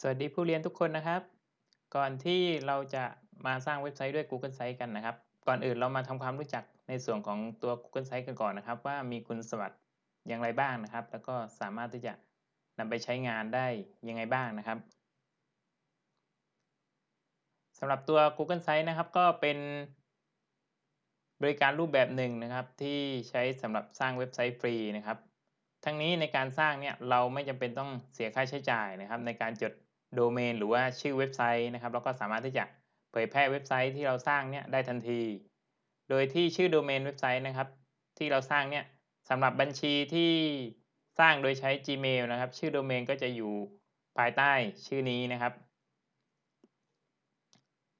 สวัสดีผู้เรียนทุกคนนะครับ ก่อนที่เราจะมาสร้างเว็บไซต์ด้วย Google Sites กันนะครับ ก่อนอื่นเรามาทำความรู้จักในส่วนของตัว Google Sites กันก่อนนะครับ ว่ามีคุณสมบัติอย่างไรบ้างนะครับ แล้วก็สามารถที่จะนำไปใช้งานได้ยังไงบ้างนะครับสำหรับตัว Google Sites นะครับ ก็เป็นบริการรูปแบบหนึ่งนะครับ ที่ใช้สำหรับสร้างเว็บไซต์ฟรีนะครับทั้งนี้ในการสร้างเนี่ยเราไม่จำเป็นต้องเสียค่าใช้จ่ายนะครับ ในการจด โดเมนหรือว่าชื่อเว็บไซต์นะครับเราก็สามารถที่จะเผยแพร่เว็บไซต์ที่เราสร้างเนี่ยได้ทันที โดยที่ชื่อโดเมนเว็บไซต์นะครับ ที่เราสร้างเนี่ยสำหรับบัญชีที่สร้างโดยใช้ Gmail นะครับ ชื่อโดเมนก็จะอยู่ภายใต้ชื่อนี้นะครับ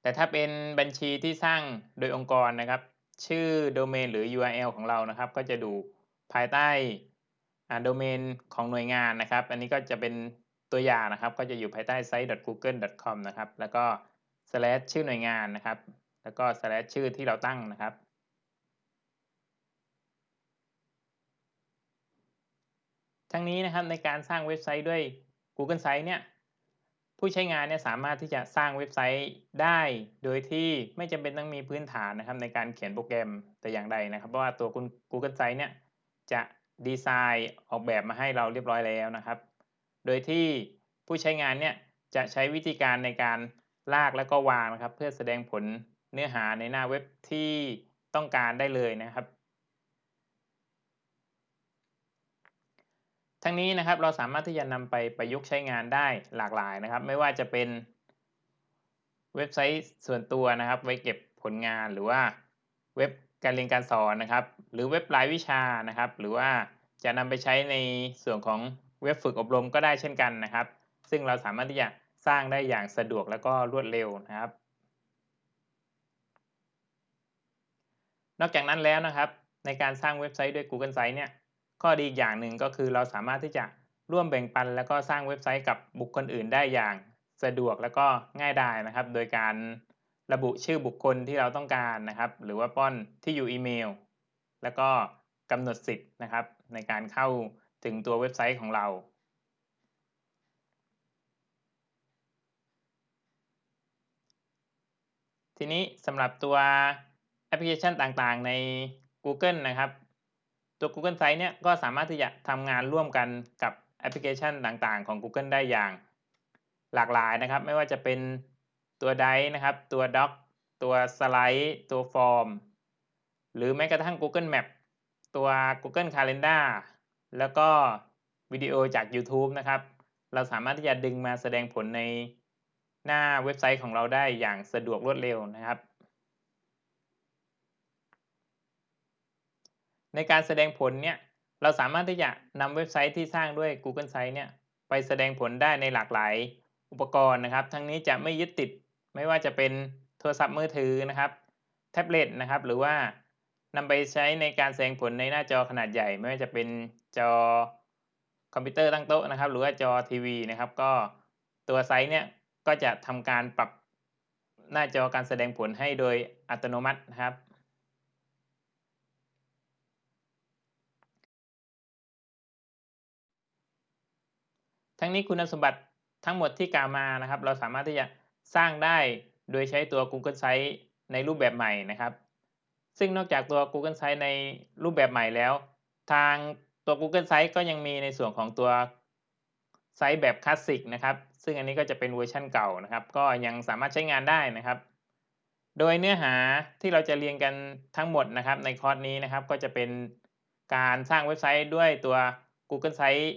แต่ถ้าเป็นบัญชีที่สร้างโดยองค์กรนะครับ ชื่อโดเมนหรือ URL ของเรานะครับ ก็จะดูภายใต้โดเมนของหน่วยงานนะครับ อันนี้ก็จะเป็น ตัวอย่างนะครับก็จะอยู่ภายใต้ site.google.com นะครับแล้วก็ slash ชื่อหน่วยงานนะครับ แล้วก็ slash ชื่อที่เราตั้งนะครับ ทั้งนี้นะครับในการสร้างเว็บไซต์ด้วย Google Sites เนี่ยผู้ใช้งานเนี่ยสามารถที่จะสร้างเว็บไซต์ได้ โดยที่ไม่จำเป็นต้องมีพื้นฐานนะครับในการเขียนโปรแกรมแต่อย่างใดนะครับ เพราะว่าตัว Google Sites เนี่ยจะดีไซน์ออกแบบมาให้เราเรียบร้อยแล้วนะครับ โดยที่ผู้ใช้งานเนี่ยจะใช้วิธีการในการลากแล้วก็วางนะครับ เพื่อแสดงผลเนื้อหาในหน้าเว็บที่ต้องการได้เลยนะครับ ทั้งนี้นะครับเราสามารถที่จะนำไปประยุกต์ใช้งานได้หลากหลายนะครับ ไม่ว่าจะเป็นเว็บไซต์ส่วนตัวนะครับ ไว้เก็บผลงานหรือว่าเว็บการเรียนการสอนนะครับ หรือเว็บรายวิชานะครับ หรือว่าจะนำไปใช้ในส่วนของ เว็บฝึกอบรมก็ได้เช่นกันนะครับ ซึ่งเราสามารถที่จะสร้างได้อย่างสะดวกและก็รวดเร็วนะครับ นอกจากนั้นแล้วนะครับ ในการสร้างเว็บไซต์ด้วย Google Sites เนี่ยข้อดีอย่างหนึ่งก็คือเราสามารถที่จะร่วมแบ่งปัน แล้วก็สร้างเว็บไซต์กับบุคคลอื่นได้อย่างสะดวกและก็ง่ายดายนะครับ โดยการระบุชื่อบุคคลที่เราต้องการนะครับ หรือว่าป้อนที่อยู่อีเมล แล้วก็กำหนดสิทธิ์นะครับ ในการเข้า ถึงตัวเว็บไซต์ของเราทีนี้สำหรับตัวแอปพลิเคชันต่างๆใน Google นะครับ ตัว Google Sites เนี่ยก็สามารถที่จะทำงานร่วมกันกับแอปพลิเคชันต่างๆ ของ Google ได้อย่างหลากหลายนะครับ ไม่ว่าจะเป็นตัว Drive นะครับ ตัว Doc ตัว Slide ตัว Form หรือแม้กระทั่ง Google Map ตัว Google Calendar แล้วก็วิดีโอจาก YouTube นะครับ เราสามารถที่จะดึงมาแสดงผลในหน้าเว็บไซต์ของเราได้อย่างสะดวกรวดเร็วนะครับ ในการแสดงผลเนี่ยเราสามารถที่จะนำเว็บไซต์ที่สร้างด้วย Google Sites เนี่ยไปแสดงผลได้ในหลากหลายอุปกรณ์นะครับ ทั้งนี้จะไม่ยึดติดไม่ว่าจะเป็นโทรศัพท์มือถือนะครับ แท็บเล็ตนะครับ หรือว่า นำไปใช้ในการแสดงผลในหน้าจอขนาดใหญ่ ไม่ว่าจะเป็นจอคอมพิวเตอร์ตั้งโต๊ะนะครับ หรือว่าจอทีวีนะครับ ก็ตัวไซต์เนี่ยก็จะทำการปรับหน้าจอการแสดงผลให้โดยอัตโนมัตินะครับทั้งนี้คุณสมบัติทั้งหมดที่กล่าวมานะครับ เราสามารถที่จะสร้างได้โดยใช้ตัว Google Sites ในรูปแบบใหม่นะครับ ซึ่งนอกจากตัว Google Sites ในรูปแบบใหม่แล้ว ทางตัว Google Sites ก็ยังมีในส่วนของตัวไซต์แบบคลาสสิกนะครับ ซึ่งอันนี้ก็จะเป็นเวอร์ชันเก่านะครับ ก็ยังสามารถใช้งานได้นะครับ โดยเนื้อหาที่เราจะเรียนกันทั้งหมดนะครับในคอร์สนี้นะครับ ก็จะเป็นการสร้างเว็บไซต์ด้วยตัว Google Sites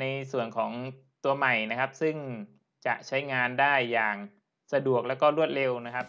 ในส่วนของตัวใหม่นะครับ ซึ่งจะใช้งานได้อย่างสะดวกและก็รวดเร็วนะครับ